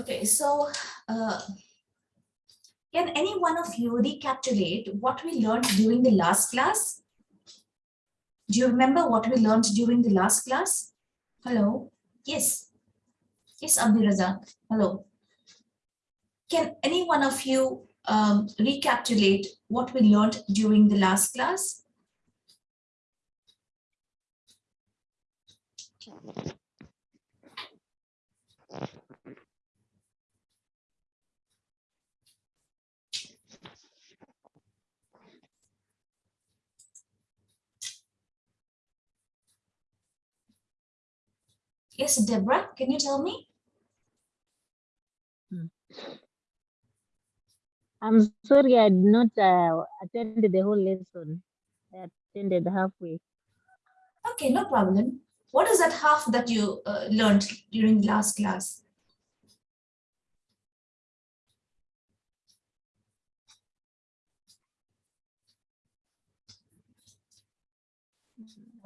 Okay, so uh, can any one of you recapitulate what we learned during the last class? Do you remember what we learned during the last class? Hello? Yes. Yes, Abdirazak. Hello. Can any one of you um, recapitulate what we learned during the last class? Yes, Deborah, can you tell me? I'm sorry, I did not uh, attend the whole lesson. I attended halfway. Okay, no problem. What is that half that you uh, learned during last class?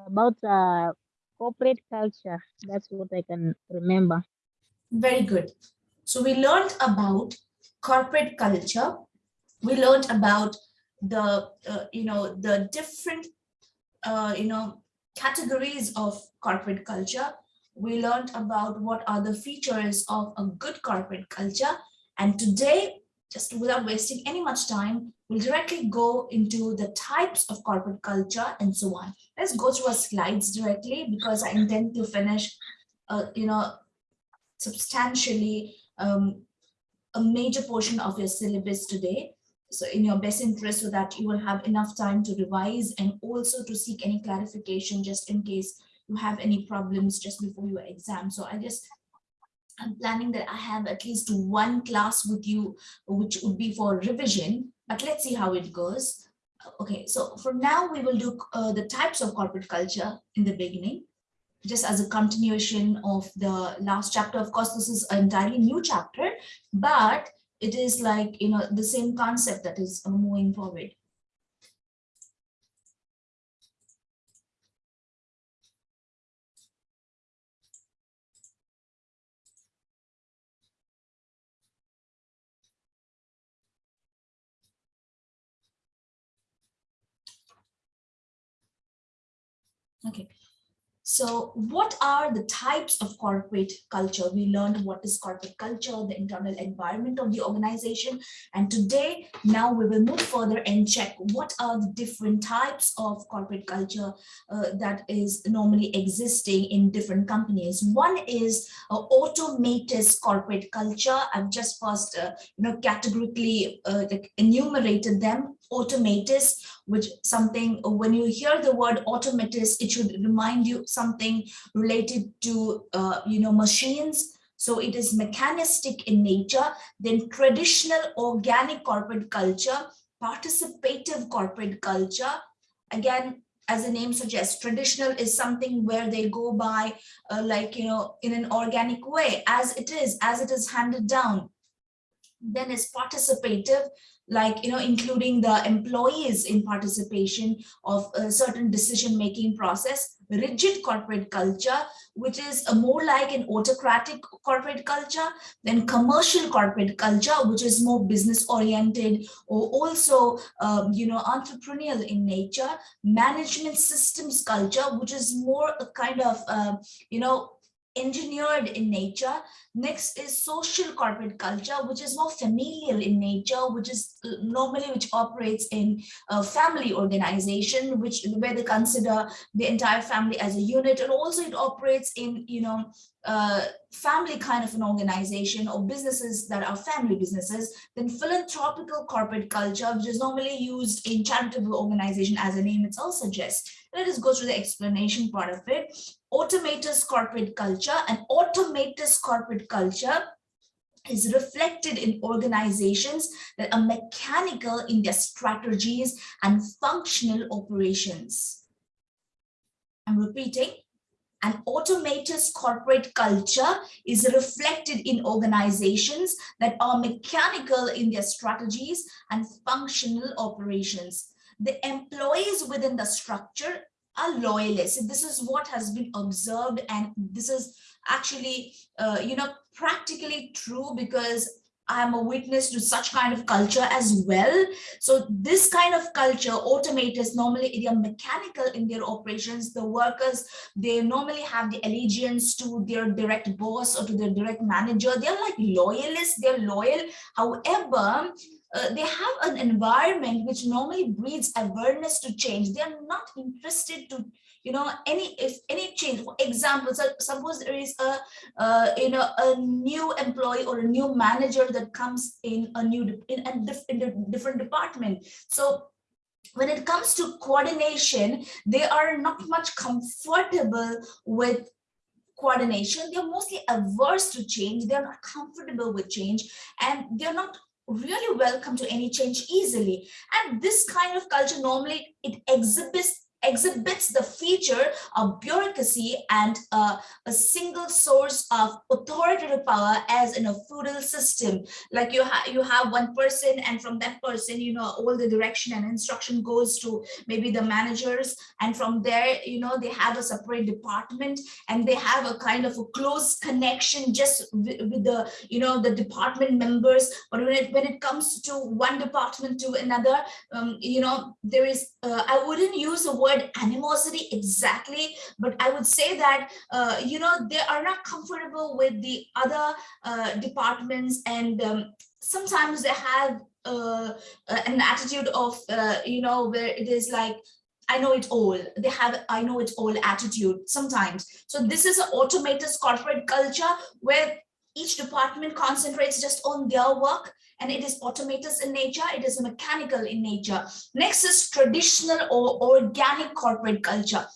About uh, corporate culture, that's what I can remember. Very good. So we learned about corporate culture. We learned about the, uh, you know, the different, uh, you know, categories of corporate culture. We learned about what are the features of a good corporate culture. And today, just without wasting any much time, we'll directly go into the types of corporate culture and so on. Let's go through our slides directly because I intend to finish, uh, you know, substantially um, a major portion of your syllabus today. So in your best interest so that you will have enough time to revise and also to seek any clarification just in case you have any problems just before your exam. So I just I'm planning that I have at least one class with you, which would be for revision, but let's see how it goes. Okay, so for now, we will do uh, the types of corporate culture in the beginning, just as a continuation of the last chapter. Of course, this is an entirely new chapter, but it is like, you know, the same concept that is moving forward. Okay. So what are the types of corporate culture? We learned what is corporate culture, the internal environment of the organization. And today, now we will move further and check what are the different types of corporate culture uh, that is normally existing in different companies. One is uh, automatist corporate culture. I've just first, uh, you know, categorically uh, enumerated them. Automatist, which something when you hear the word automatist, it should remind you something related to, uh, you know, machines. So it is mechanistic in nature, then traditional organic corporate culture, participative corporate culture. Again, as the name suggests, traditional is something where they go by uh, like, you know, in an organic way, as it is, as it is handed down. Then is participative, like, you know, including the employees in participation of a certain decision-making process, rigid corporate culture, which is a more like an autocratic corporate culture, than commercial corporate culture, which is more business oriented or also, um, you know, entrepreneurial in nature, management systems culture, which is more a kind of, uh, you know, engineered in nature. Next is social corporate culture, which is more familial in nature, which is uh, normally which operates in a family organization, which where they consider the entire family as a unit, and also it operates in you know uh, family kind of an organization or businesses that are family businesses. Then philanthropical corporate culture, which is normally used in charitable organization, as the name itself suggests. Let us go through the explanation part of it automatist corporate culture and automatist corporate culture is reflected in organizations that are mechanical in their strategies and functional operations. I'm repeating, an automatist corporate culture is reflected in organizations that are mechanical in their strategies and functional operations. The employees within the structure are loyalists. This is what has been observed and this is actually, uh, you know, practically true because I'm a witness to such kind of culture as well. So this kind of culture, automators normally they are mechanical in their operations. The workers, they normally have the allegiance to their direct boss or to their direct manager. They're like loyalists, they're loyal. However, uh, they have an environment which normally breeds awareness to change. They are not interested to you know any if any change. For example so suppose there is a uh, you know a new employee or a new manager that comes in a new in a, in a different department. So when it comes to coordination they are not much comfortable with coordination. They're mostly averse to change. They're not comfortable with change. And they're not really welcome to any change easily. And this kind of culture normally it exhibits exhibits the feature of bureaucracy and uh, a single source of authoritative power as in a feudal system. Like you have you have one person and from that person you know all the direction and instruction goes to maybe the managers. And from there you know they have a separate department and they have a kind of a close connection just with, the you know the department members. But when it when it comes to one department to another um, you know there is uh, i wouldn't use the word animosity exactly, but I would say that, uh, you know, they are not comfortable with the other uh, departments and um, sometimes they have uh, an attitude of, uh, you know, where it is like, I know it all. They have I know it all attitude sometimes. So this is an automated corporate culture where each department concentrates just on their work and it is automated in nature, it is mechanical in nature. Next is traditional or organic corporate culture.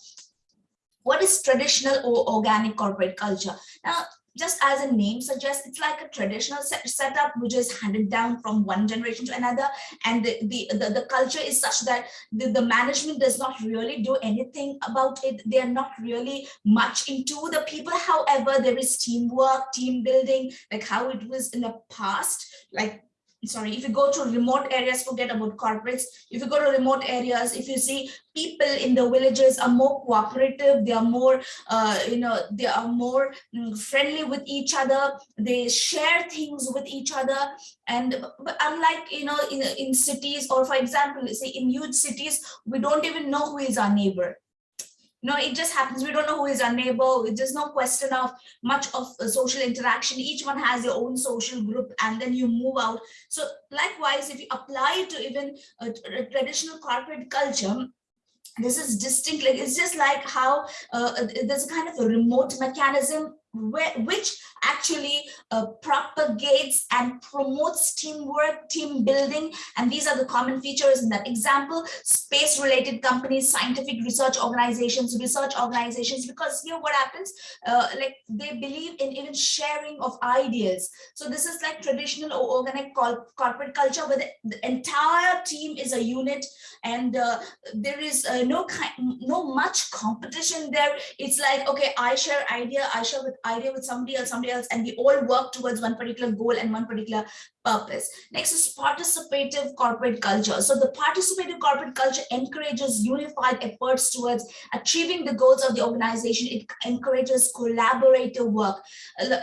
What is traditional or organic corporate culture? Now, just as a name suggests, it's like a traditional set, setup which is handed down from one generation to another. And the, the, the, the culture is such that the, the management does not really do anything about it. They are not really much into the people. However, there is teamwork, team building, like how it was in the past, like sorry, if you go to remote areas, forget about corporates. If you go to remote areas, if you see people in the villages are more cooperative, they are more, uh, you know, they are more mm, friendly with each other. They share things with each other. And unlike, you know, in, in cities or for example, say in huge cities, we don't even know who is our neighbor no, it just happens. We don't know who is our neighbor. There's no question of much of social interaction. Each one has their own social group and then you move out. So likewise, if you apply to even a, a traditional corporate culture, this is distinct like it's just like how uh, there's a kind of a remote mechanism which actually uh, propagates and promotes teamwork, team building. And these are the common features in that example, space related companies, scientific research organizations, research organizations, because here what happens, uh, like they believe in even sharing of ideas. So this is like traditional or organic corporate culture where the, the, entire team is a unit and uh, there is uh, no kind, no much competition there. It's like, okay, I share idea, I share with idea with somebody else, somebody else, and we all work towards one particular goal and one particular purpose. Next is participative corporate culture. So the participative corporate culture encourages unified efforts towards achieving the goals of the organization. It encourages collaborative work,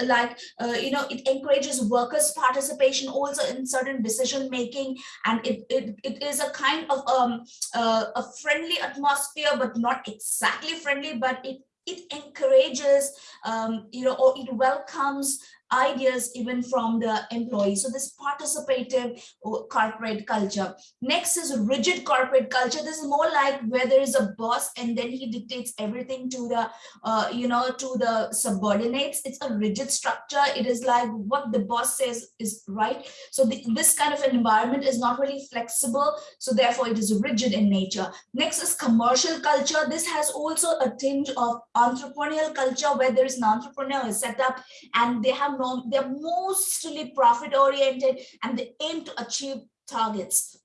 like, uh, you know, it encourages workers' participation also in certain decision making. And it, it, it is a kind of um, uh, a friendly atmosphere, but not exactly friendly, but it it encourages, um, you know, or it welcomes ideas even from the employees. So this participative uh, corporate culture. Next is rigid corporate culture. This is more like where there is a boss and then he dictates everything to the, uh, you know, to the subordinates. It's a rigid structure. It is like what the boss says is right. So the, this kind of an environment is not really flexible. So therefore it is rigid in nature. Next is commercial culture. This has also a tinge of entrepreneurial culture where there is an entrepreneur set up and they have no, they're mostly profit oriented and they aim to achieve targets.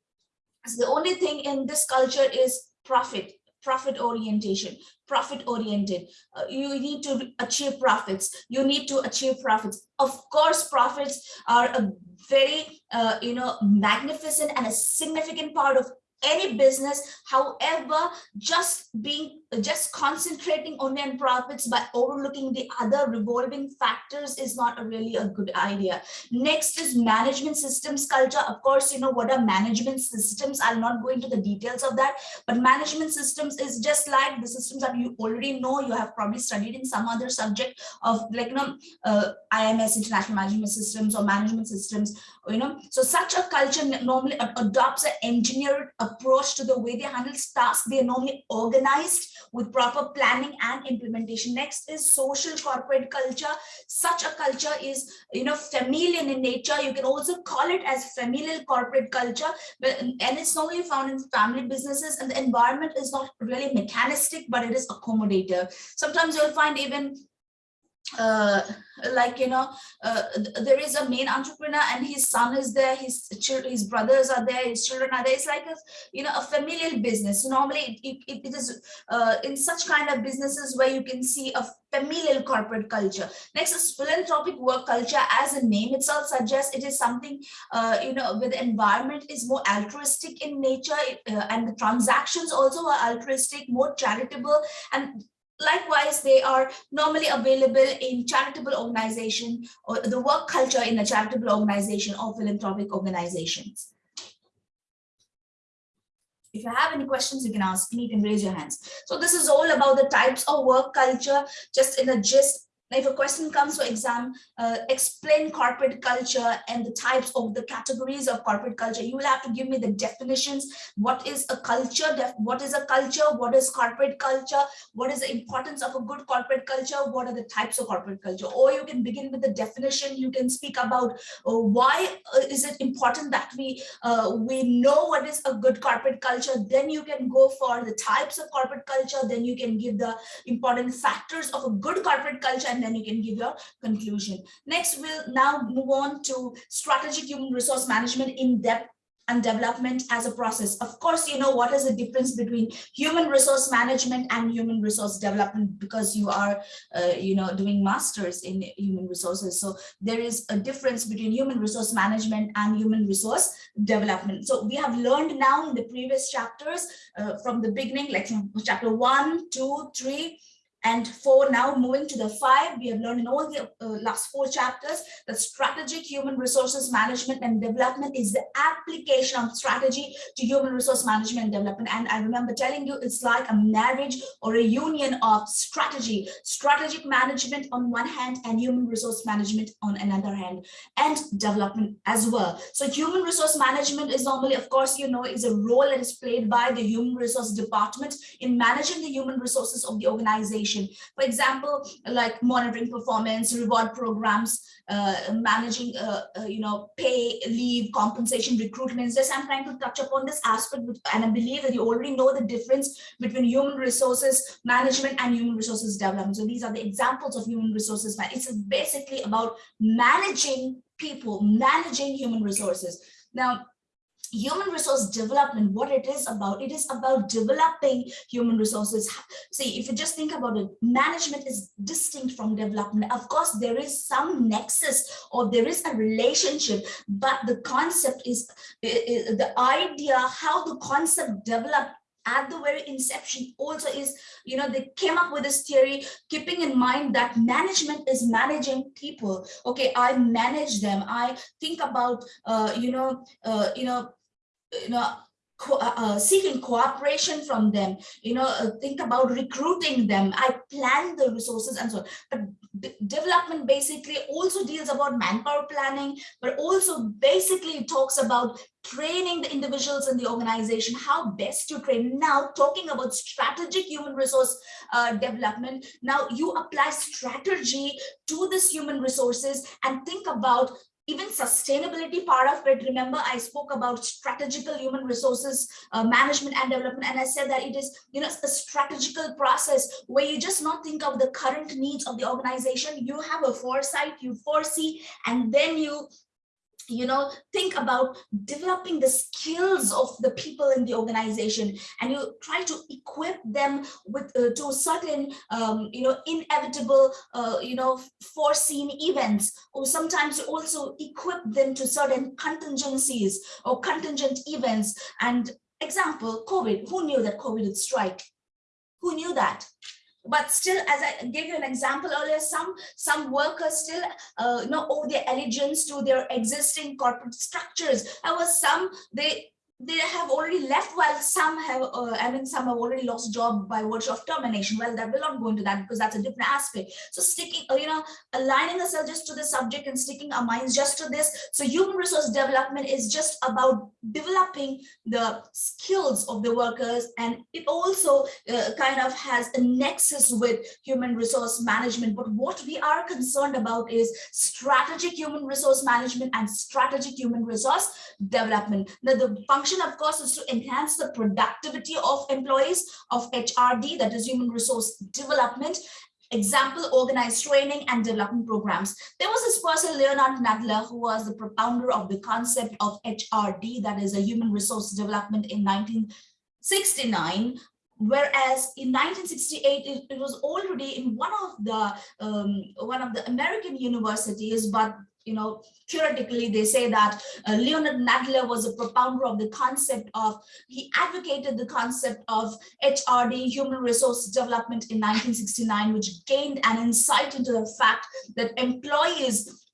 So the only thing in this culture is profit, profit orientation, profit oriented. Uh, you need to achieve profits. You need to achieve profits. Of course, profits are a very, uh, you know, magnificent and a significant part of any business. However, just being just concentrating only on profits by overlooking the other revolving factors is not a really a good idea. Next is management systems culture. Of course, you know what are management systems. I'll not go into the details of that, but management systems is just like the systems that you already know. You have probably studied in some other subject of like you know uh, IMS international management systems or management systems. You know, so such a culture normally adopts an engineered approach to the way they handle tasks. They are normally organized with proper planning and implementation. Next is social corporate culture. Such a culture is, you know, familial in nature. You can also call it as familial corporate culture, but, and it's normally found in family businesses and the environment is not really mechanistic, but it is accommodative. Sometimes you'll find even uh, like you know uh, there is a main entrepreneur and his son is there his his brothers are there his children are there. It's like a you know a familial business. Normally it, it, it is uh, in such kind of businesses where you can see a familial corporate culture. Next is philanthropic work culture as a name itself suggests it is something uh, you know the environment is more altruistic in nature uh, and the transactions also are altruistic more charitable and Likewise, they are normally available in charitable organization or the work culture in a charitable organization or philanthropic organizations. If you have any questions, you can ask me, you can raise your hands. So this is all about the types of work culture, just in a gist if a question comes for exam, uh, explain corporate culture and the types of the categories of corporate culture. You will have to give me the definitions. What is a culture? What is a culture? What is corporate culture? What is the importance of a good corporate culture? What are the types of corporate culture? Or you can begin with the definition. You can speak about uh, why uh, is it important that we uh, we know what is a good corporate culture. Then you can go for the types of corporate culture. Then you can give the important factors of a good corporate culture and then you can give your conclusion. Next, we'll now move on to strategic human resource management in depth and development as a process. Of course, you know what is the difference between human resource management and human resource development because you are, uh, you know, doing masters in human resources. So there is a difference between human resource management and human resource development. So we have learned now in the previous chapters uh, from the beginning, like chapter one, two, three, and four, now moving to the five, we have learned in all the uh, last four chapters that strategic human resources management and development is the application of strategy to human resource management and development. And I remember telling you it's like a marriage or a union of strategy, strategic management on one hand and human resource management on another hand and development as well. So human resource management is normally, of course, you know, is a role that is played by the human resource department in managing the human resources of the organization organization. For example, like monitoring performance, reward programs, uh, managing, uh, uh, you know, pay, leave, compensation, recruitment. Just I'm trying to touch upon this aspect, and I believe that you already know the difference between human resources management and human resources development. So these are the examples of human resources. It's basically about managing people, managing human resources. Now, human resource development what it is about it is about developing human resources. See if you just think about it management is distinct from development. Of course there is some nexus or there is a relationship but the concept is, is the idea how the concept developed at the very inception also is you know they came up with this theory keeping in mind that management is managing people. Okay i manage them. I think about uh, you know uh, you know you know, co uh, uh, seeking cooperation from them, you know, uh, think about recruiting them. I plan the resources and so on. But development basically also deals about manpower planning, but also basically talks about training the individuals in the organization, how best to train. Now, talking about strategic human resource uh, development, now you apply strategy to this human resources and think about even sustainability part of it remember i spoke about strategical human resources uh, management and development and i said that it is you know a strategical process where you just not think of the current needs of the organization. You have a foresight you foresee and then you you know, think about developing the skills of the people in the organization and you try to equip them with uh, to certain, um, you know, inevitable, uh, you know, foreseen events, or sometimes also equip them to certain contingencies or contingent events. And example, COVID, who knew that COVID would strike? Who knew that? But still, as I gave you an example earlier, some some workers still uh, you know owe their allegiance to their existing corporate structures. However, some they they have already left while some have uh, i mean some have already lost job by virtue of termination. Well that will not go into that because that's a different aspect. So sticking uh, you know aligning ourselves just to the subject and sticking our minds just to this. So human resource development is just about developing the skills of the workers and it also uh, kind of has a nexus with human resource management. But what we are concerned about is strategic human resource management and strategic human resource development. Now the function of course, is to enhance the productivity of employees of HRD, that is human resource development, example, organized training and development programs. There was this person, Leonard Nadler, who was the propounder of the concept of HRD, that is a human resource development in 1969 whereas in 1968 it, it, was already in one of the um, one of the American universities but you know, theoretically, they say that uh, Leonard Nadler was a propounder of the concept of, he advocated the concept of HRD, human resource development in 1969, which gained an insight into the fact that employees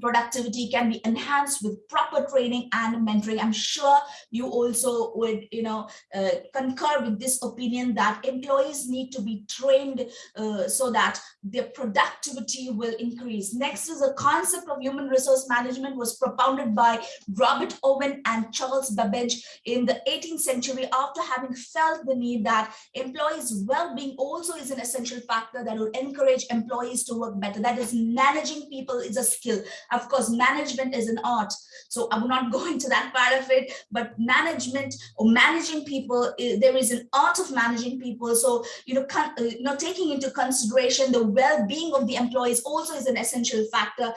productivity can be enhanced with proper training and mentoring. I'm sure you also would, you know, uh, concur with this opinion that employees need to be trained uh, so that their productivity will increase. Next is the concept of human resource management was propounded by Robert Owen and Charles Babbage in the 18th century after having felt the need that employees well-being also is an essential factor that will encourage employees to work better. That is managing people is a skill. Of course, management is an art. So I will not go into that part of it, but management or managing people, there is an art of managing people. So, you know, uh, you know taking into consideration the well-being of the employees also is an essential factor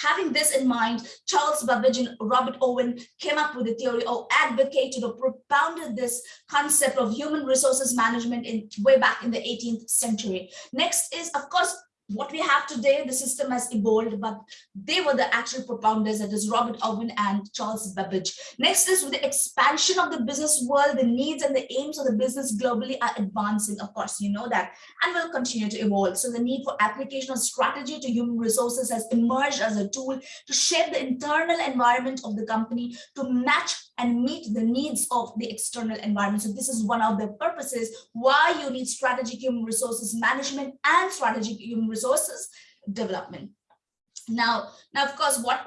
having this in mind, Charles Babbage and Robert Owen came up with a theory or advocated or propounded this concept of human resources management in way back in the 18th century. Next is, of course, what we have today, the system has evolved, but they were the actual propounders, that is Robert Owen and Charles Babbage. Next is with the expansion of the business world, the needs and the aims of the business globally are advancing. Of course, you know that, and will continue to evolve. So the need for application of strategy to human resources has emerged as a tool to shape the internal environment of the company to match and meet the needs of the external environment. So this is one of the purposes why you need strategic human resources management and strategic human resources development. Now, now, of course, what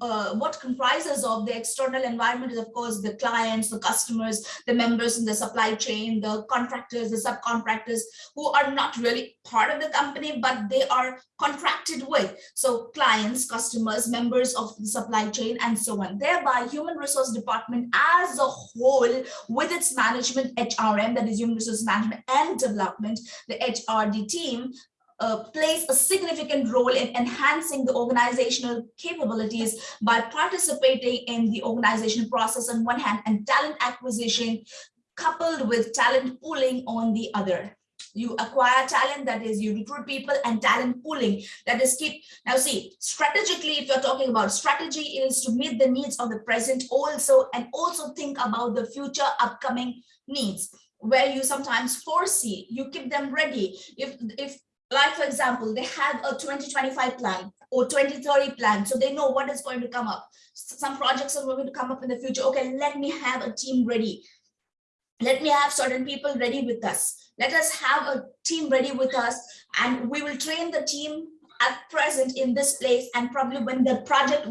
uh, what comprises of the external environment is, of course, the clients, the customers, the members in the supply chain, the contractors, the subcontractors, who are not really part of the company, but they are contracted with. So clients, customers, members of the supply chain, and so on. Thereby, human resource department as a whole, with its management, HRM, that is human resource management and development, the HRD team, uh, plays a significant role in enhancing the organizational capabilities by participating in the organization process on one hand and talent acquisition coupled with talent pooling on the other. You acquire talent that is you recruit people and talent pooling that is keep now see strategically if you're talking about strategy is to meet the needs of the present also and also think about the future upcoming needs where you sometimes foresee you keep them ready. If if like for example they have a 2025 plan or 2030 plan so they know what is going to come up. Some projects are going to come up in the future. Okay let me have a team ready. Let me have certain people ready with us. Let us have a team ready with us and we will train the team at present in this place and probably when the project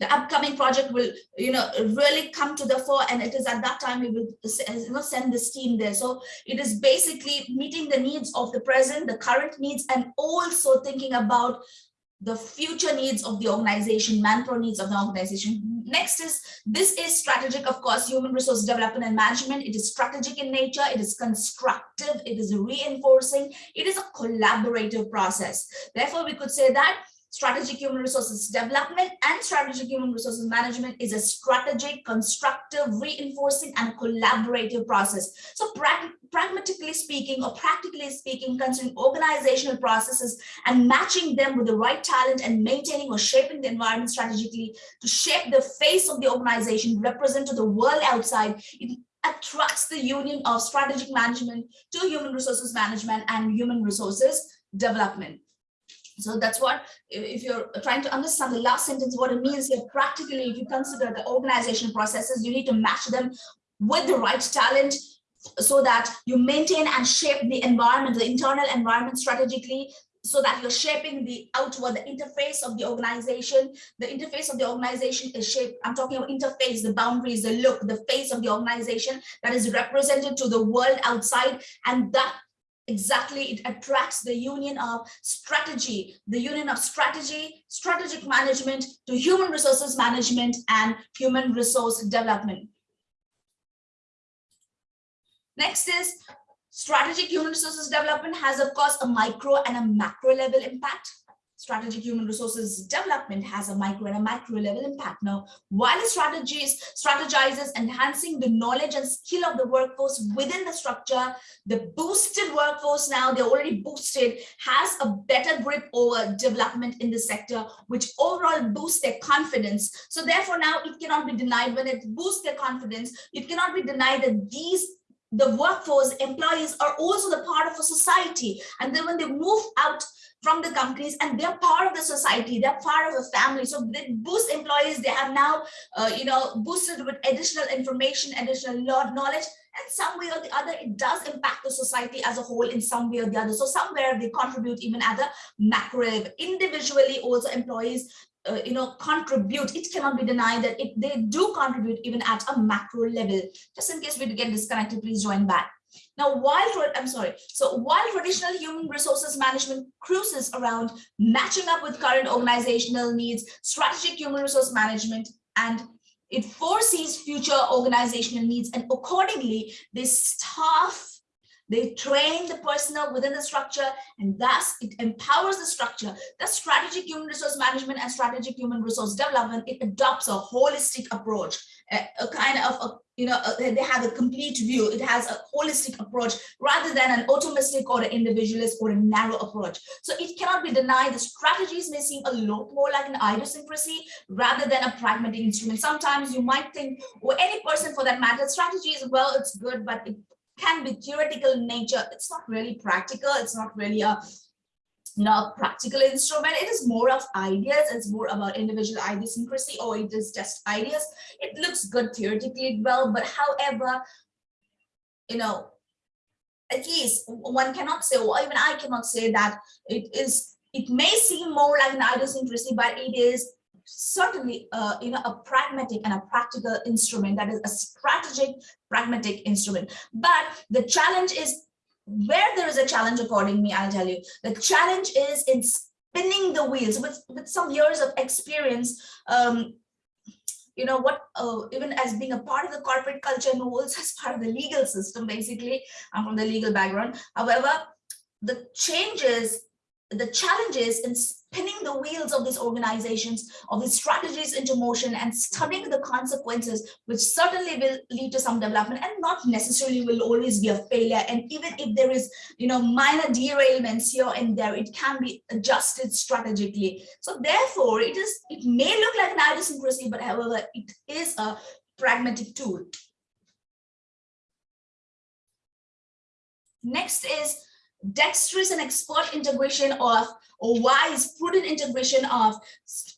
the upcoming project will you know really come to the fore and it is at that time we will you know send this team there. So it is basically meeting the needs of the present the current needs and also thinking about the future needs of the organization, manpower needs of the organization. Next is, this is strategic, of course, human resource development and management. It is strategic in nature, it is constructive, it is reinforcing, it is a collaborative process. Therefore, we could say that strategic human resources development and strategic human resources management is a strategic, constructive, reinforcing, and collaborative process. So pragmatically speaking or practically speaking, considering organizational processes and matching them with the right talent and maintaining or shaping the environment strategically to shape the face of the organization, represent to the world outside, it attracts the union of strategic management to human resources management and human resources development. So that's what, if you're trying to understand the last sentence, what it means here practically, if you consider the organization processes, you need to match them with the right talent so that you maintain and shape the environment, the internal environment strategically, so that you're shaping the outward, the interface of the organization. The interface of the organization is shaped, I'm talking about interface, the boundaries, the look, the face of the organization that is represented to the world outside. And that exactly it attracts the union of strategy the union of strategy strategic management to human resources management and human resource development. Next is strategic human resources development has of course a micro and a macro level impact strategic human resources development has a micro and a macro level impact. Now, while strategies strategizes enhancing the knowledge and skill of the workforce within the structure, the boosted workforce now, they're already boosted, has a better grip over development in the sector, which overall boosts their confidence. So therefore now it cannot be denied when it boosts their confidence, it cannot be denied that these the workforce employees are also the part of a society and then when they move out from the companies and they're part of the society they're part of the family. So they boost employees they have now uh, you know boosted with additional information additional knowledge and some way or the other it does impact the society as a whole in some way or the other. So somewhere they contribute even at the macro level. Individually also employees uh, you know contribute. It cannot be denied that it, they do contribute even at a macro level. Just in case we get disconnected please join back now, while, I'm sorry, so while traditional human resources management cruises around matching up with current organizational needs, strategic human resource management, and it foresees future organizational needs, and accordingly, they staff they train the personnel within the structure and thus it empowers the structure. The strategic human resource management and strategic human resource development, it adopts a holistic approach, a, a kind of a you know, uh, they have a complete view. It has a holistic approach rather than an automistic or an individualist or a narrow approach. So it cannot be denied the strategies may seem a lot more like an idiosyncrasy rather than a pragmatic instrument. Sometimes you might think, or any person for that matter, strategy is, well, it's good, but it can be theoretical in nature. It's not really practical. It's not really a know, practical instrument. It is more of ideas. It's more about individual idiosyncrasy or it is just ideas. It looks good theoretically well, but however, you know, at least one cannot say, or even I cannot say that it is, it may seem more like an idiosyncrasy, but it is certainly uh, you know a pragmatic and a practical instrument that is a strategic pragmatic instrument but the challenge is where there is a challenge according me, I'll tell you, the challenge is in spinning the wheels with, with some years of experience, um, you know what uh, even as being a part of the corporate culture and as part of the legal system basically i'm from the legal background. However the changes the challenges in spinning the wheels of these organizations, of these strategies into motion and studying the consequences, which certainly will lead to some development and not necessarily will always be a failure. And even if there is, you know, minor derailments here and there, it can be adjusted strategically. So therefore, it is, it may look like an idiosyncrasy, but however, it is a pragmatic tool. Next is dexterous and expert integration of or wise prudent integration of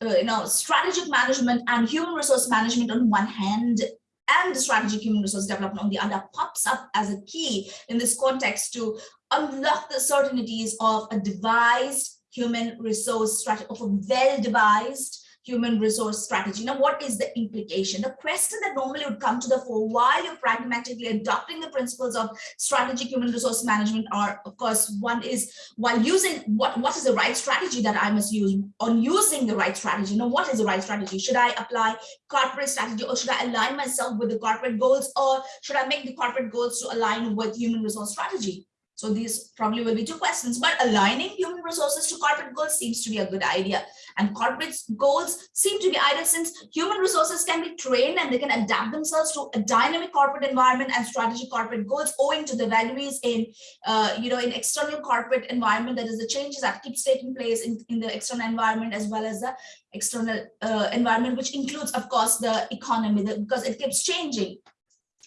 uh, you know strategic management and human resource management on one hand and the strategic human resource development on the other pops up as a key in this context to unlock the certainties of a devised human resource strategy of a well devised human resource strategy. Now, what is the implication? The question that normally would come to the fore while you're pragmatically adopting the principles of strategic human resource management are, of course, one is while using what, what is the right strategy that I must use on using the right strategy. Now, what is the right strategy? Should I apply corporate strategy or should I align myself with the corporate goals or should I make the corporate goals to align with human resource strategy? So these probably will be two questions, but aligning human resources to corporate goals seems to be a good idea. And corporate goals seem to be either since human resources can be trained and they can adapt themselves to a dynamic corporate environment and strategic corporate goals owing to the values in, uh, you know, in external corporate environment, that is the changes that keeps taking place in, in the external environment as well as the external uh, environment, which includes, of course, the economy, the, because it keeps changing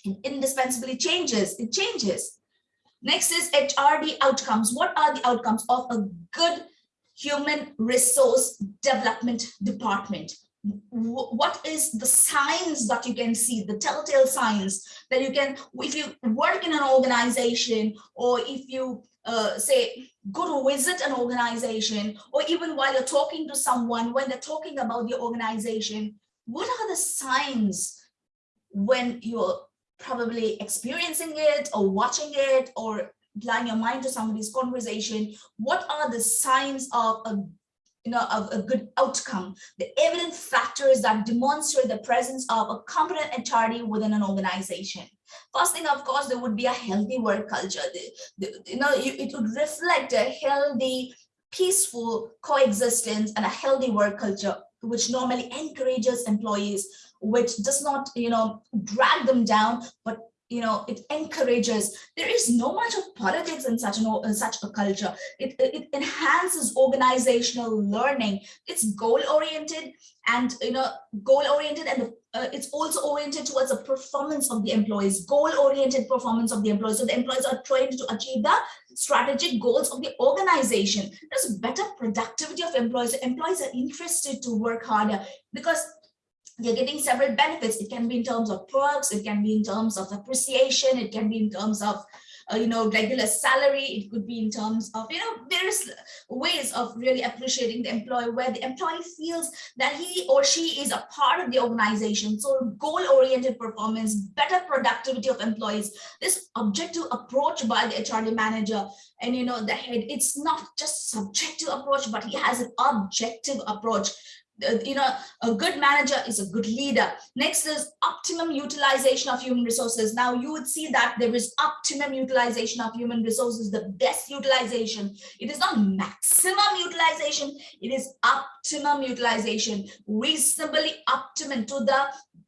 It indispensably changes, it changes. Next is HRD outcomes. What are the outcomes of a good human resource development department? what is the signs that you can see, the telltale signs that you can, if you work in an organization or if you uh, say, go to visit an organization, or even while you're talking to someone, when they're talking about the organization, what are the signs when you're probably experiencing it or watching it or applying your mind to somebody's conversation, what are the signs of a you know, of a good outcome, the evident factors that demonstrate the presence of a competent HRD within an organization. First thing, of course, there would be a healthy work culture. The, the, you know, it would reflect a healthy, peaceful coexistence and a healthy work culture, which normally encourages employees, which does not, you know, drag them down, but you know, it encourages, there is no much of politics in such, an, in such a culture. It, it enhances organizational learning. It's goal oriented and, you know, goal oriented and the, uh, it's also oriented towards the performance of the employees, goal oriented performance of the employees. So the employees are trained to achieve the strategic goals of the organization. There's better productivity of employees. Employees are interested to work harder because you're getting several benefits. It can be in terms of perks, it can be in terms of appreciation, it can be in terms of uh, you know, regular salary. It could be in terms of, you know, various ways of really appreciating the employee where the employee feels that he or she is a part of the organization. So goal-oriented performance, better productivity of employees, this objective approach by the HRD manager and, you know, the head, it's not just subjective approach, but he has an objective approach Uh, you know, a good manager is a good leader. Next is optimum utilization of human resources. Now you would see that there is optimum utilization of human resources, the best utilization. It is not maximum utilization, it is optimum utilization, reasonably optimum to the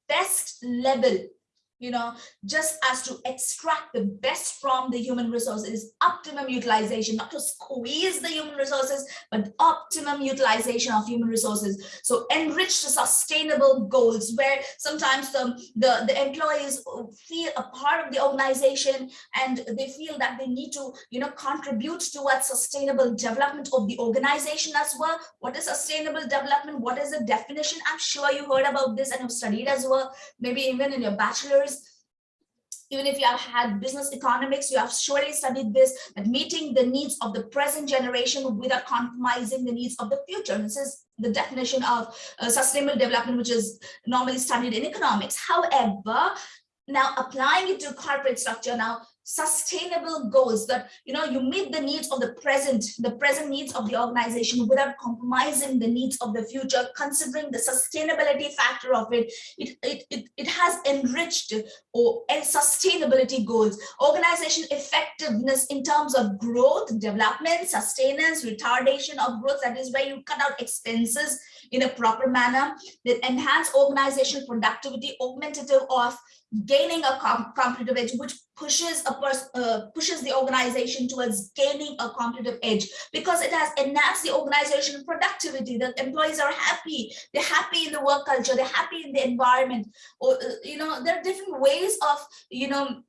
best level you know, just as to extract the best from the human resources, optimum utilization, not to squeeze the human resources, but optimum utilization of human resources. So enrich the sustainable goals where sometimes the, the, the employees feel a part of the organization and they feel that they need to, you know, contribute towards sustainable development of the organization as well. What is sustainable development? What is the definition? I'm sure you heard about this and have studied as well, maybe even in your bachelor's even if you have had business economics, you have surely studied this, that meeting the needs of the present generation without compromising the needs of the future. This is the definition of uh, sustainable development, which is normally studied in economics. However, now applying it to corporate structure now sustainable goals that you know you meet the needs of the present the present needs of the organization without compromising the needs of the future considering the sustainability factor of it. It it, it, it has enriched or and sustainability goals. Organization effectiveness in terms of growth development sustenance retardation of growth that is where you cut out expenses in a proper manner that enhance organizational productivity augmentative of gaining a com competitive edge, which pushes a person uh, pushes the organization towards gaining a competitive edge because it has enhanced the organization productivity. The employees are happy. They're happy in the work culture. They're happy in the environment. Or uh, you know, there are different ways of you know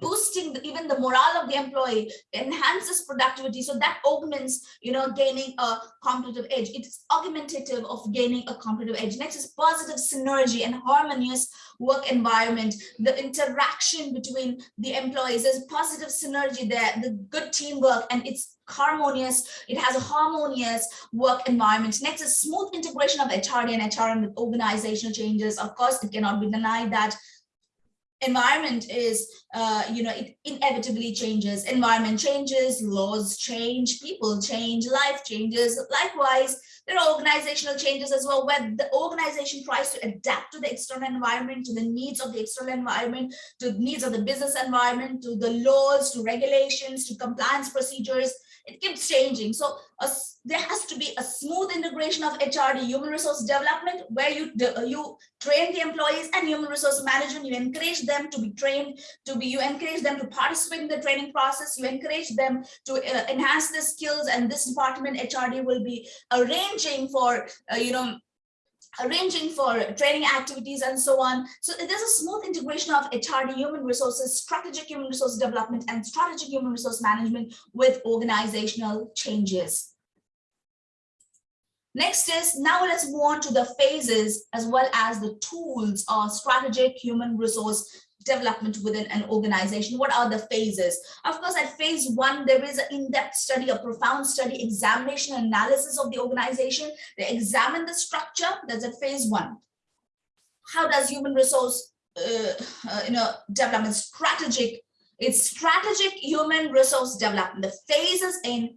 boosting the, even the morale of the employee enhances productivity. So that augments you know gaining a competitive edge. It's augmentative of gaining a competitive edge. Next is positive synergy and harmonious work environment. The interaction between the employees there's positive synergy there. The good teamwork and it's harmonious. It has a harmonious work environment. Next is smooth integration of hrd and hrm with organizational changes. Of course it cannot be denied that environment is, uh, you know, it inevitably changes. Environment changes, laws change, people change, life changes. Likewise, there are organizational changes as well, where the organization tries to adapt to the external environment, to the needs of the external environment, to the needs of the business environment, to the laws, to regulations, to compliance procedures, it keeps changing. So there has to be a smooth integration of HRD, human resource development, where you you train the employees and human resource management. You encourage them to be trained, to be you encourage them to participate in the training process. You encourage them to uh, enhance their skills, and this department HRD will be arranging for uh, you know arranging for training activities and so on. So there's a smooth integration of HRD human resources, strategic human resource development and strategic human resource management with organizational changes. Next is now let's move on to the phases as well as the tools or strategic human resource development within an organization. What are the phases? Of course, at phase one, there is an in-depth study, a profound study, examination, analysis of the organization. They examine the structure, that's at phase one. How does human resource uh, uh, you know, development strategic, it's strategic human resource development. The phases in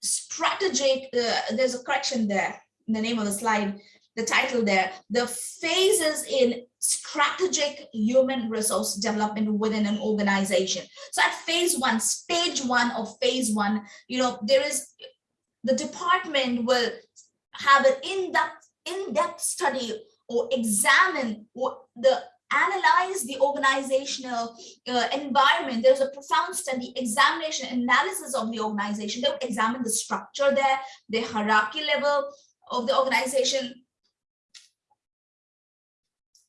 strategic, uh, there's a correction there in the name of the slide, the title there, the phases in strategic human resource development within an organization. So at phase one, stage one of phase one, you know, there is, the department will have an in-depth in-depth study or examine what the analyze the organizational uh, environment. There's a profound study, examination, analysis of the organization. They'll examine the structure there, the hierarchy level of the organization.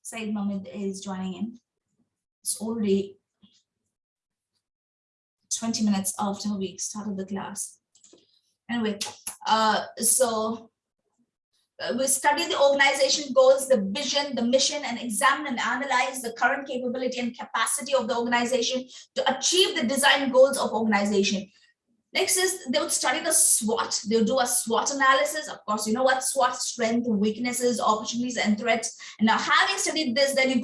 Said Mohammed is joining in. It's already 20 minutes after we started the class. Anyway, uh, so uh, we study the organization goals, the vision, the mission, and examine and analyze the current capability and capacity of the organization to achieve the design goals of organization. Next is they would study the SWOT. They'll do a SWOT analysis. Of course, you know what SWOT strength, weaknesses, opportunities, and threats. And now having studied this, then you go